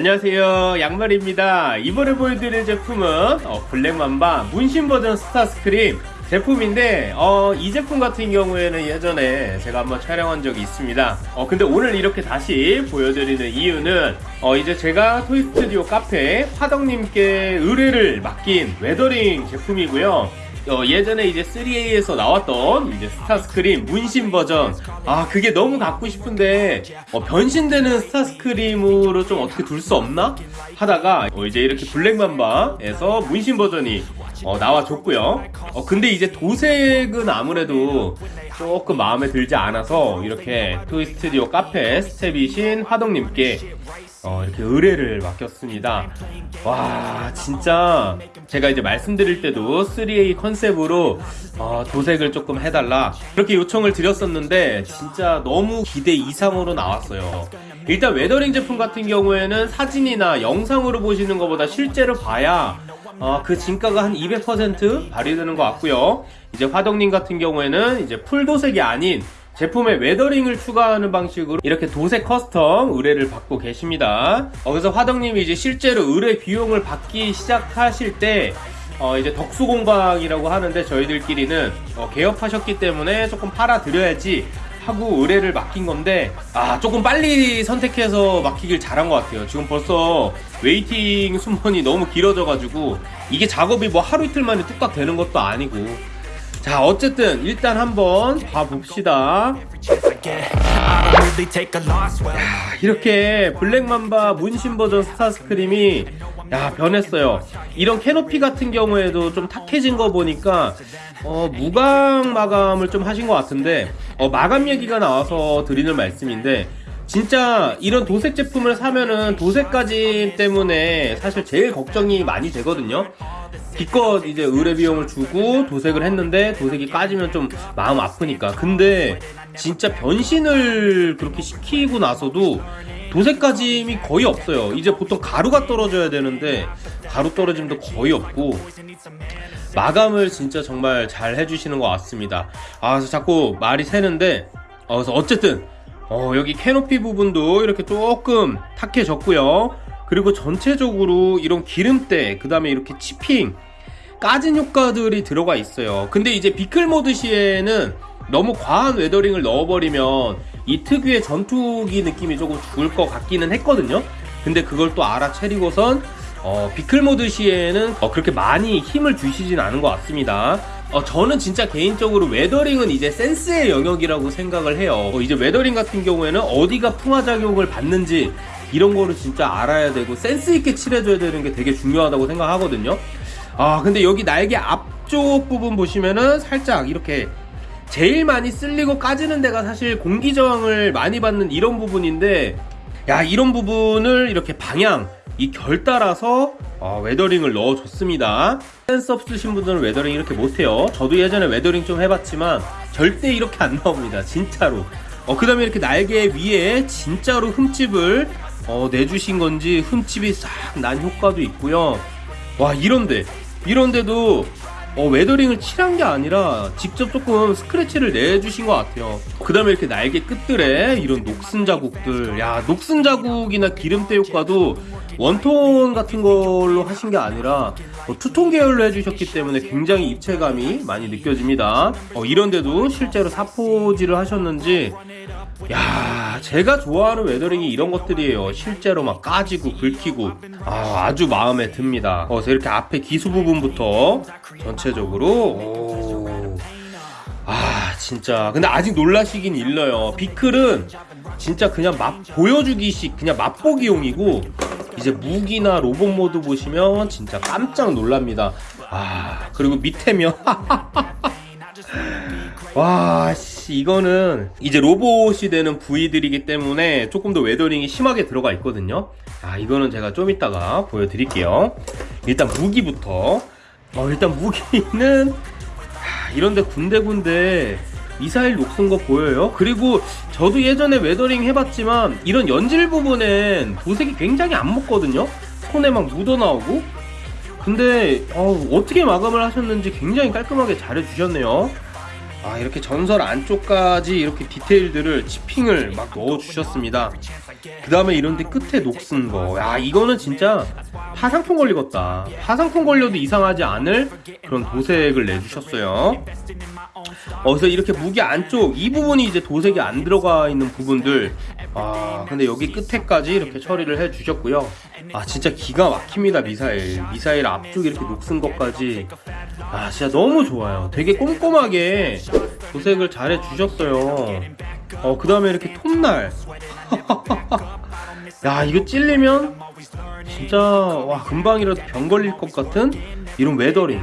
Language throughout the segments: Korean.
안녕하세요. 양말입니다. 이번에 보여드릴 제품은 어, 블랙맘바 문신 버전 스타스크림 제품인데 어, 이 제품 같은 경우에는 예전에 제가 한번 촬영한 적이 있습니다. 어, 근데 오늘 이렇게 다시 보여드리는 이유는 어, 이제 제가 토이스튜디오 카페 화덕님께 의뢰를 맡긴 weathering 제품이고요 어, 예전에 이제 3A에서 나왔던 이제 스타스크림 문신 버전. 아 그게 너무 갖고 싶은데 어, 변신되는 스타스크림으로 좀 어떻게 둘 수 없나? 하다가 어, 이제 이렇게 블랙맘바에서 문신 버전이 어, 나와줬고요. 어, 근데 이제 도색은 아무래도 조금 마음에 들지 않아서 이렇게 토이스튜디오 카페 스텝이신 화덕님께 어, 이렇게 의뢰를 맡겼습니다. 와, 진짜 제가 이제 말씀드릴 때도 3A 컨셉으로 어, 도색을 조금 해달라 그렇게 요청을 드렸었는데 진짜 너무 기대 이상으로 나왔어요. 일단 weathering 제품 같은 경우에는 사진이나 영상으로 보시는 것보다 실제로 봐야 어, 그 진가가 한 200% 발휘되는 것 같고요. 이제 화덕님 같은 경우에는 이제 full 도색이 아닌 제품에 weathering을 추가하는 방식으로 이렇게 도색 custom 의뢰를 받고 계십니다. 어, 그래서 화덕님이 이제 실제로 의뢰 비용을 받기 시작하실 때 어, 이제 덕수공방이라고 하는데 저희들끼리는 어, 개업하셨기 때문에 조금 팔아드려야지 하고 의뢰를 맡긴 건데 아 조금 빨리 선택해서 맡기길 잘한 것 같아요 지금 벌써 waiting 순번이 너무 길어져 가지고 이게 작업이 뭐 하루 이틀 만에 뚝딱 되는 것도 아니고 자 어쨌든 일단 한번 봐봅시다. 이렇게 블랙맘바 문신 버전 스타스크림이 야 변했어요. 이런 캐노피 같은 경우에도 좀 탁해진 거 보니까 어, 무광 마감을 좀 하신 것 같은데 어, 마감 얘기가 나와서 드리는 말씀인데 진짜 이런 도색 제품을 사면은 도색까지 때문에 사실 제일 걱정이 많이 되거든요. 기껏 이제 의뢰 비용을 주고 도색을 했는데 도색이 까지면 좀 마음 아프니까. 근데 진짜 변신을 그렇게 시키고 나서도 도색까짐이 거의 없어요. 이제 보통 가루가 떨어져야 되는데 가루 떨어짐도 거의 없고 마감을 진짜 정말 잘 해주시는 것 같습니다. 아 그래서 자꾸 말이 새는데 어, 그래서 어쨌든 어, 여기 캐노피 부분도 이렇게 조금 탁해졌고요. 그리고 전체적으로 이런 기름때 그 다음에 이렇게 치핑 까진 효과들이 들어가 있어요. 근데 이제 비클 모드 시에는 너무 과한 weathering을 넣어버리면 이 특유의 전투기 느낌이 조금 죽을 것 같기는 했거든요. 근데 그걸 또 알아채리고선 어, vehicle mode 시에는 어, 그렇게 많이 힘을 주시진 않은 것 같습니다 어, 저는 진짜 개인적으로 weathering은 이제 센스의 영역이라고 생각을 해요. 어, 이제 weathering 같은 경우에는 어디가 풍화작용을 받는지 이런 거를 진짜 알아야 되고 센스 있게 칠해줘야 되는 게 되게 중요하다고 생각하거든요. 아 근데 여기 날개 앞쪽 부분 보시면은 살짝 이렇게 제일 많이 쓸리고 까지는 데가 사실 공기 저항을 많이 받는 이런 부분인데 야 이런 부분을 이렇게 방향 이 결 따라서 어, weathering을 넣어줬습니다 센스 없으신 분들은 weathering 이렇게 못해요. 저도 예전에 weathering 좀 해봤지만 절대 이렇게 안 나옵니다. 진짜로. 어, 그 다음에 이렇게 날개 위에 진짜로 흠집을 어, 내주신 건지 흠집이 싹 난 효과도 있고요. 와 이런데. 이런데도 어, weathering을 칠한 게 아니라 직접 조금 스크래치를 내주신 것 같아요. 그 다음에 이렇게 날개 끝들에 이런 녹슨 자국들. 야 녹슨 자국이나 기름때 효과도 one tone 같은 걸로 하신 게 아니라 어, two tone 계열로 해주셨기 때문에 굉장히 입체감이 많이 느껴집니다. 어, 이런데도 실제로 사포질을 하셨는지 야 제가 좋아하는 weathering이 이런 것들이에요. 실제로 막 까지고 긁히고 아, 아주 마음에 듭니다. 어, 이렇게 앞에 기수 부분부터 전체적으로 오. 아 진짜. 근데 아직 놀라시긴 일러요. vehicle은 진짜 그냥 맛 보여주기식 그냥 맛보기용이고 이제 무기나 로봇 모드 보시면 진짜 깜짝 놀랍니다 아 그리고 밑에면 와, 씨, 이거는 이제 로봇이 되는 부위들이기 때문에 조금 더 weathering이 심하게 들어가 있거든요. 아, 이거는 제가 좀 이따가 보여드릴게요. 일단 무기부터. 어, 일단 무기는 하, 이런데 군데군데 미사일 녹슨 거 보여요? 그리고 저도 예전에 weathering 해봤지만 이런 연질 부분엔 도색이 굉장히 안 먹거든요? 손에 막 묻어 나오고 근데 어, 어떻게 마감을 하셨는지 굉장히 깔끔하게 잘 해주셨네요 아 이렇게 전설 안쪽까지 이렇게 디테일들을 치핑을 막 넣어 주셨습니다 그 다음에 이런데 끝에 녹슨 거. 야, 이거는 진짜 화상품 걸리겠다. 화상품 걸려도 이상하지 않을 그런 도색을 내주셨어요. 어, 그래서 이렇게 무기 안쪽 이 부분이 이제 도색이 안 들어가 있는 부분들. 아, 근데 여기 끝에까지 이렇게 처리를 해 주셨고요. 아, 진짜 기가 막힙니다, 미사일. 미사일 앞쪽 이렇게 녹슨 것까지. 아, 진짜 너무 좋아요. 되게 꼼꼼하게 도색을 잘 해 주셨어요. 어, 그 다음에 이렇게 톱날. 야, 이거 찔리면 진짜 와 금방이라도 병 걸릴 것 같은 이런 weathering.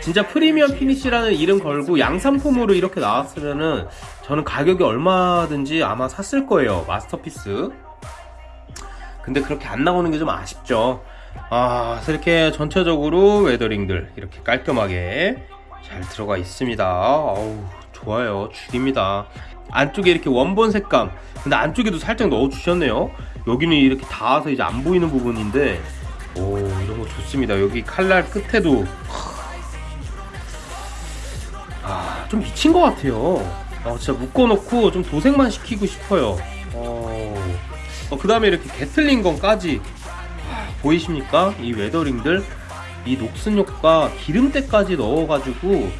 진짜 premium finish라는 이름 걸고 양산품으로 이렇게 나왔으면은 저는 가격이 얼마든지 아마 샀을 거예요 Masterpiece. 근데 그렇게 안 나오는 게 좀 아쉽죠. 아 이렇게 전체적으로 웨더링들 이렇게 깔끔하게 잘 들어가 있습니다. 어우 좋아요. 죽입니다. 안쪽에 이렇게 원본 색감. 근데 안쪽에도 살짝 넣어 주셨네요. 여기는 이렇게 닿아서 이제 안 보이는 부분인데. 오 이런 거 좋습니다. 여기 칼날 끝에도. 아좀 미친 것 같아요. 아 진짜 묶어놓고 좀 도색만 시키고 싶어요. 어, 어, 그 다음에 이렇게 Gatling gun까지. 아, 보이십니까? 이 weathering들. 이 녹슨 효과 기름때까지 넣어가지고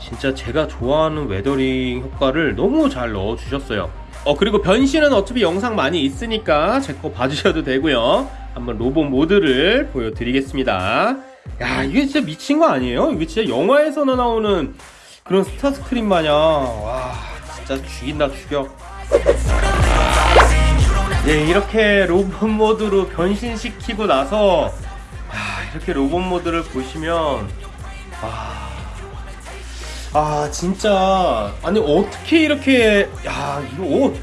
진짜 제가 좋아하는 weathering 효과를 너무 잘 넣어 주셨어요. 어 그리고 변신은 어차피 영상 많이 있으니까 제 거 봐주셔도 되고요. 한번 로봇 모드를 보여드리겠습니다. 야 이게 진짜 미친 거 아니에요? 이게 진짜 영화에서나 나오는 그런 스타스크린 마냥. 와 진짜 죽인다 죽여. 네 이렇게 로봇 모드로 변신시키고 나서 야, 이렇게 로봇 모드를 보시면 아, 아 진짜 아니 어떻게 이렇게 야 이거 옷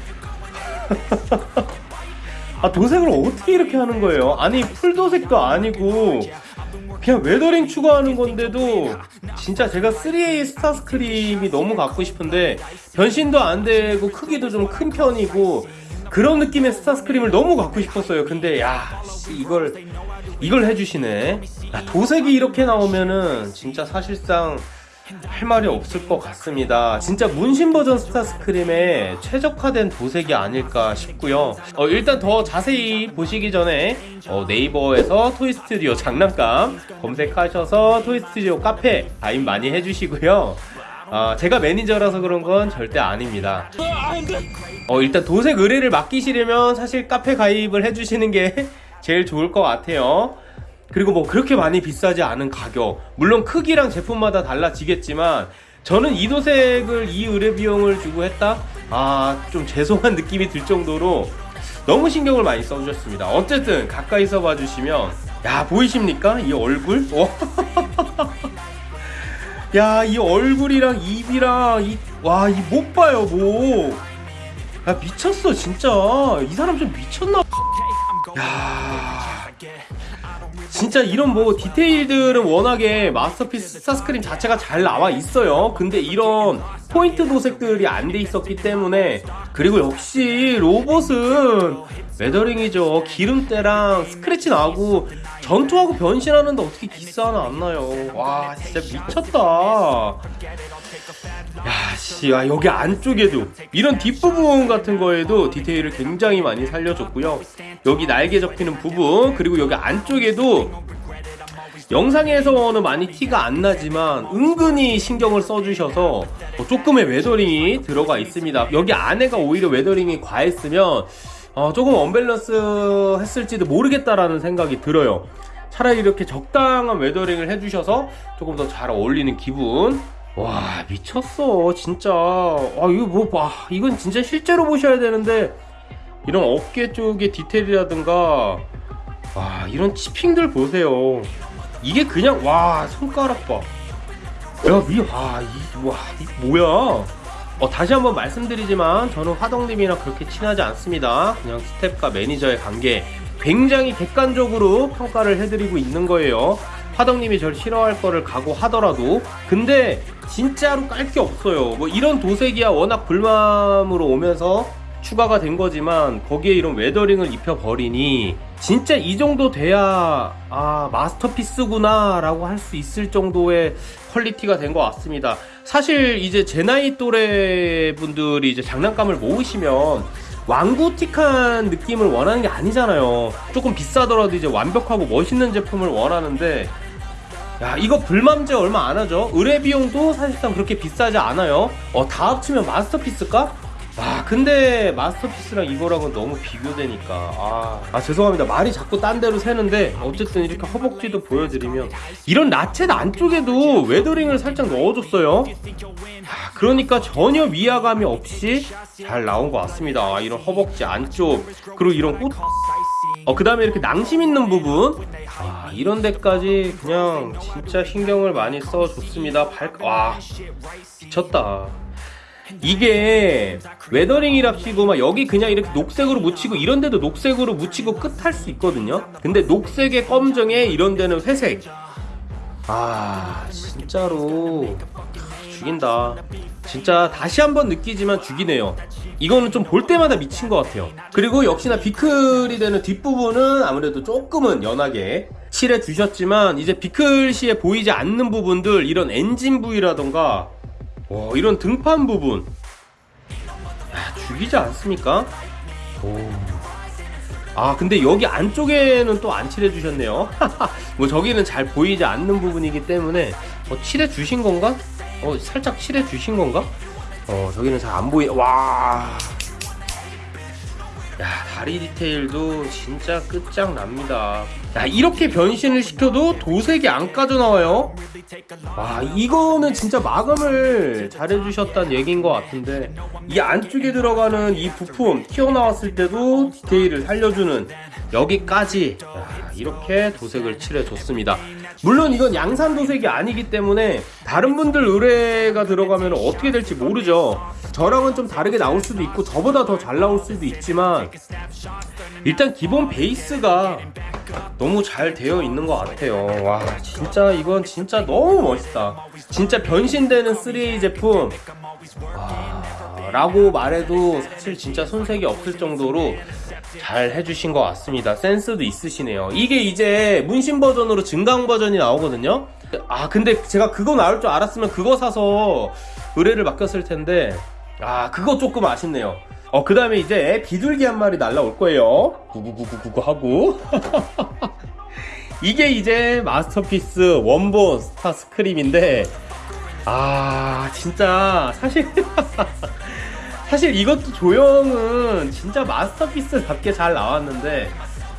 아 도색을 어떻게 이렇게 하는 거예요? 아니 풀도색도 아니고 그냥 weathering 추가하는 건데도 진짜 제가 3A 스타스크림이 너무 갖고 싶은데 변신도 안 되고 크기도 좀 큰 편이고 그런 느낌의 스타스크림을 너무 갖고 싶었어요. 근데 야 씨, 이걸 이걸 해주시네. 야, 도색이 이렇게 나오면은 진짜 사실상 할 말이 없을 것 같습니다. 진짜 문신 버전 스타스크림에 최적화된 도색이 아닐까 싶고요. 어, 일단 더 자세히 보시기 전에 어, 네이버에서 토이스튜디오 장난감 검색하셔서 토이스튜디오 카페 가입 많이 해주시고요. 어, 제가 매니저라서 그런 건 절대 아닙니다. 어, 일단 도색 의뢰를 맡기시려면 사실 카페 가입을 해주시는 게 제일 좋을 것 같아요. 그리고 뭐 그렇게 많이 비싸지 않은 가격 물론 크기랑 제품마다 달라지겠지만 저는 이 도색을 이 의뢰 비용을 주고 했다? 아 좀 죄송한 느낌이 들 정도로 너무 신경을 많이 써주셨습니다 어쨌든 가까이서 봐주시면 야 보이십니까? 이 얼굴? 야 이 얼굴이랑 입이랑 이 와 이 못 봐요 뭐. 야 미쳤어 진짜 이 사람 좀 미쳤나? 야 진짜 이런 뭐 디테일들은 워낙에 마스터피스 스타스크림 자체가 잘 나와 있어요. 근데 이런 포인트 도색들이 안 돼 있었기 때문에 그리고 역시 로봇은 weathering이죠. 기름때랑 스크래치 나고 전투하고 변신하는데 어떻게 기스 하나 안 나요. 와 진짜 미쳤다. 야씨 야, 여기 안쪽에도 이런 뒷부분 같은 거에도 디테일을 굉장히 많이 살려줬고요 여기 날개 접히는 부분 그리고 여기 안쪽에도 영상에서는 많이 티가 안 나지만 은근히 신경을 써주셔서 뭐 조금의 weathering이 들어가 있습니다. 여기 안에가 오히려 weathering이 과했으면 어, 조금 언밸런스 했을지도 모르겠다라는 생각이 들어요. 차라리 이렇게 적당한 weathering을 해주셔서 조금 더 잘 어울리는 기분. 와 미쳤어 진짜. 아 이거 뭐 봐. 이건 진짜 실제로 보셔야 되는데 이런 어깨 쪽의 디테일이라든가 와 이런 chipping들 보세요 이게 그냥 와 손가락 봐 야, 미, 와, 이, 와, 이 뭐야? 어, 다시 한번 말씀드리지만 저는 화덕님이랑 그렇게 친하지 않습니다. 그냥 스텝과 매니저의 관계 굉장히 객관적으로 평가를 해드리고 있는 거예요. 화덕님이 절 싫어할 거를 각오하더라도 근데 진짜로 깔 게 없어요. 뭐 이런 도색이야 워낙 불맘으로 오면서 추가가 된 거지만 거기에 이런 weathering을 입혀버리니 진짜 이 정도 돼야 아 Masterpiece구나 라고 할 수 있을 정도의 quality가 된 것 같습니다 사실 이제 제 나이 또래 분들이 이제 장난감을 모으시면 완구틱한 느낌을 원하는 게 아니잖아요. 조금 비싸더라도 이제 완벽하고 멋있는 제품을 원하는데 야 이거 불맘제 얼마 안 하죠? 의뢰 비용도 사실상 그렇게 비싸지 않아요. 어 다 합치면 Masterpiece가? 아 근데 Masterpiece랑 이거랑은 너무 비교되니까 아, 아 죄송합니다 말이 자꾸 딴 데로 새는데 어쨌든 이렇게 허벅지도 보여드리면 이런 ratchet 안쪽에도 weathering을 살짝 넣어줬어요 아, 그러니까 전혀 위화감이 없이 잘 나온 것 같습니다 아, 이런 허벅지 안쪽 그리고 이런 곳 어, 그 다음에 이렇게 낭심 있는 부분. 아, 이런 데까지 그냥 진짜 신경을 많이 써줬습니다. 발, 와, 미쳤다. 이게 weathering이랍시고 막 여기 그냥 이렇게 녹색으로 묻히고 이런 데도 녹색으로 묻히고 끝할 수 있거든요. 근데 녹색에 검정에 이런 데는 회색. 아, 진짜로 죽인다. 진짜 다시 한번 느끼지만 죽이네요. 이거는 좀 볼 때마다 미친 것 같아요. 그리고 역시나 비클이 되는 뒷부분은 아무래도 조금은 연하게 칠해 주셨지만 이제 비클 시에 보이지 않는 부분들 이런 엔진 부위라던가 와, 이런 등판 부분 야, 죽이지 않습니까? 오. 아 근데 여기 안쪽에는 또 안 칠해 주셨네요 뭐 저기는 잘 보이지 않는 부분이기 때문에 어, 칠해 주신 건가? 어 살짝 칠해 주신 건가? 어 저기는 잘 안 보이 와 야, 다리 디테일도 진짜 끝장납니다. 야, 이렇게 변신을 시켜도 도색이 안 까져 나와요. 와, 이거는 진짜 마감을 잘해주셨다는 얘기인 것 같은데, 이 안쪽에 들어가는 이 부품, 튀어나왔을 때도 디테일을 살려주는 여기까지, 야, 이렇게 도색을 칠해줬습니다. 물론 이건 양산 도색이 아니기 때문에 다른 분들 의뢰가 들어가면 어떻게 될지 모르죠. 저랑은 좀 다르게 나올 수도 있고 저보다 더 잘 나올 수도 있지만 일단 기본 베이스가 너무 잘 되어 있는 것 같아요. 와 진짜 이건 진짜 너무 멋있다. 진짜 변신되는 3A 제품 와, 라고 말해도 사실 진짜 손색이 없을 정도로 잘 해주신 것 같습니다. 센스도 있으시네요. 이게 이제 문신 버전으로 증강 버전이 나오거든요. 아 근데 제가 그거 나올 줄 알았으면 그거 사서 의뢰를 맡겼을 텐데 아 그거 조금 아쉽네요. 어 그 다음에 이제 비둘기 한 마리 날라올 거예요. 구구구구구구 하고 이게 이제 마스터피스 원본 스타 스크림인데 아 진짜 사실 사실 이것도 조형은 진짜 마스터피스답게 잘 나왔는데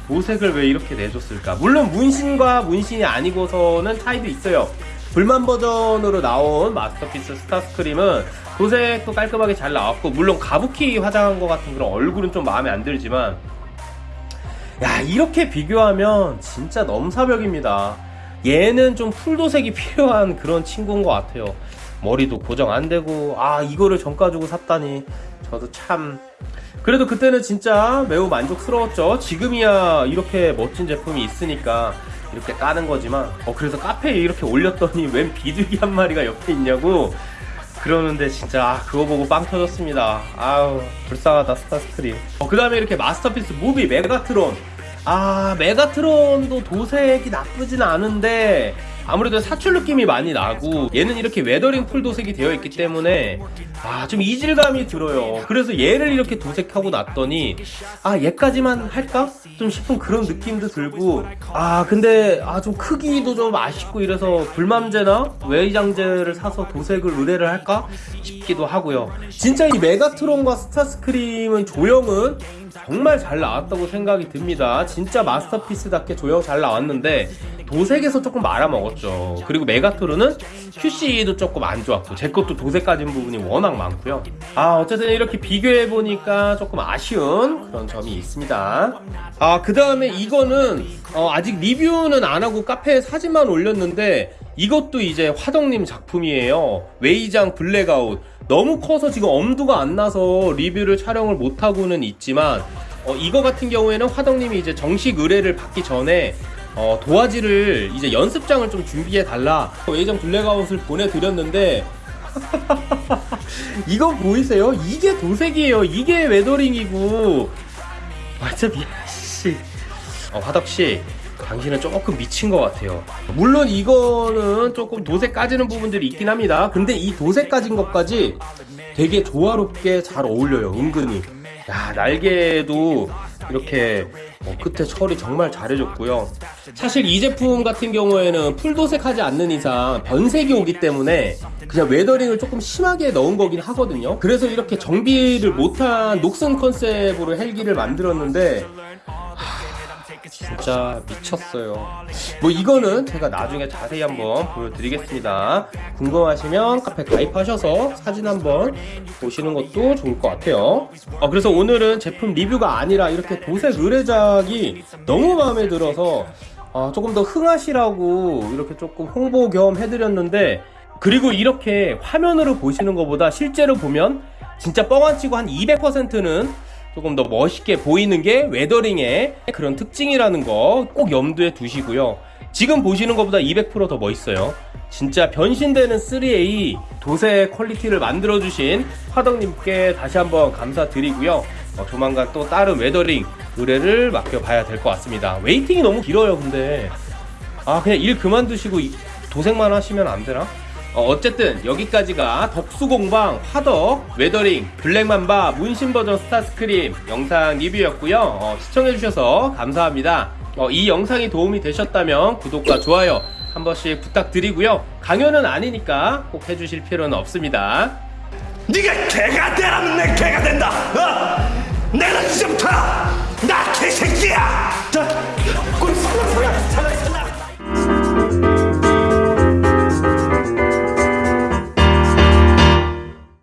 도색을 왜 이렇게 내줬을까? 물론 문신과 문신이 아니고서는 차이도 있어요. 불만 버전으로 나온 마스터피스 스타스크림은 도색도 깔끔하게 잘 나왔고 물론 가부키 화장한 것 같은 그런 얼굴은 좀 마음에 안 들지만 야 이렇게 비교하면 진짜 넘사벽입니다. 얘는 좀 풀도색이 필요한 그런 친구인 것 같아요. 머리도 고정 안 되고 아 이거를 정가 주고 샀다니 저도 참 그래도 그때는 진짜 매우 만족스러웠죠 지금이야 이렇게 멋진 제품이 있으니까 이렇게 까는 거지만 어 그래서 카페에 이렇게 올렸더니 웬 비둘기 한 마리가 옆에 있냐고 그러는데 진짜 아, 그거 보고 빵 터졌습니다. 아우 불쌍하다 스타스크림. 어, 그 다음에 이렇게 Masterpiece movie 메가트론. 아 메가트론도 도색이 나쁘진 않은데 아무래도 사출 느낌이 많이 나고 얘는 이렇게 weathering full 도색이 되어 있기 때문에 아 좀 이질감이 들어요. 그래서 얘를 이렇게 도색하고 났더니 아 얘까지만 할까? 좀 싶은 그런 느낌도 들고 아 근데 아 좀 크기도 좀 아쉽고 이래서 불맘제나 웨이장제를 사서 도색을 의뢰를 할까 싶기도 하고요. 진짜 이 메가트론과 스타스크림은 조형은 정말 잘 나왔다고 생각이 듭니다. 진짜 Masterpiece답게 조형 잘 나왔는데 도색에서 조금 말아먹었죠. 그리고 메가트론은 QC도 조금 안 좋았고 제 것도 도색 까진 부분이 워낙 많고요. 아 어쨌든 이렇게 비교해 보니까 조금 아쉬운 그런 점이 있습니다. 아 그 다음에 이거는 어, 아직 리뷰는 안 하고 카페에 사진만 올렸는데 이것도 이제 화덕님 작품이에요. 웨이장 블랙아웃 너무 커서 지금 엄두가 안 나서 리뷰를 촬영을 못 하고는 있지만 어, 이거 같은 경우에는 화덕님이 이제 정식 의뢰를 받기 전에 어, 도화지를 이제 연습장을 좀 준비해 달라. 웨이장 블랙아웃을 보내드렸는데. 이거 보이세요? 이게 도색이에요. 이게 weathering이고. 완전 미쳤. 어, 화덕씨 당신은 조금 미친 것 같아요. 물론 이거는 조금 도색 까지는 부분들이 있긴 합니다. 근데 이 도색 까진 것까지 되게 조화롭게 잘 어울려요 은근히. 야 날개도 이렇게 어, 끝에 처리 정말 잘해줬고요. 사실 이 제품 같은 경우에는 풀도색하지 않는 이상 변색이 오기 때문에 그냥 weathering을 조금 심하게 넣은 거긴 하거든요. 그래서 이렇게 정비를 못한 녹슨 컨셉으로 헬기를 만들었는데 진짜 미쳤어요. 뭐 이거는 제가 나중에 자세히 한번 보여드리겠습니다. 궁금하시면 카페 가입하셔서 사진 한번 보시는 것도 좋을 것 같아요. 어, 그래서 오늘은 제품 리뷰가 아니라 이렇게 도색 의뢰작이 너무 마음에 들어서 아, 조금 더 흥하시라고 이렇게 조금 홍보 겸 해드렸는데 그리고 이렇게 화면으로 보시는 것보다 실제로 보면 진짜 뻥안 치고 한 200%는 조금 더 멋있게 보이는 게 웨더링의 그런 특징이라는 거 꼭 염두에 두시고요. 지금 보시는 것보다 200%더 멋있어요. 진짜 변신되는 3A 도색 quality를 만들어주신 화덕님께 다시 한번 감사드리고요. 어, 조만간 또 다른 weathering 의뢰를 맡겨봐야 될 것 같습니다. waiting이 너무 길어요, 근데. 아, 그냥 일 그만두시고 이- 도색만 하시면 안 되나? 어, 쨌든 여기까지가 덕수공방 화덕 weathering 블랙맘바 문신 버전 스타스크림 영상 리뷰였고요 어, 시청해주셔서 감사합니다 어, 이 영상이 도움이 되셨다면 구독과 좋아요 한 번씩 부탁드리고요 강연은 아니니까 꼭 해주실 필요는 없습니다 네가 개가 되라면 내 개가 된다. 어? 내는 지금부터 나 개새끼야.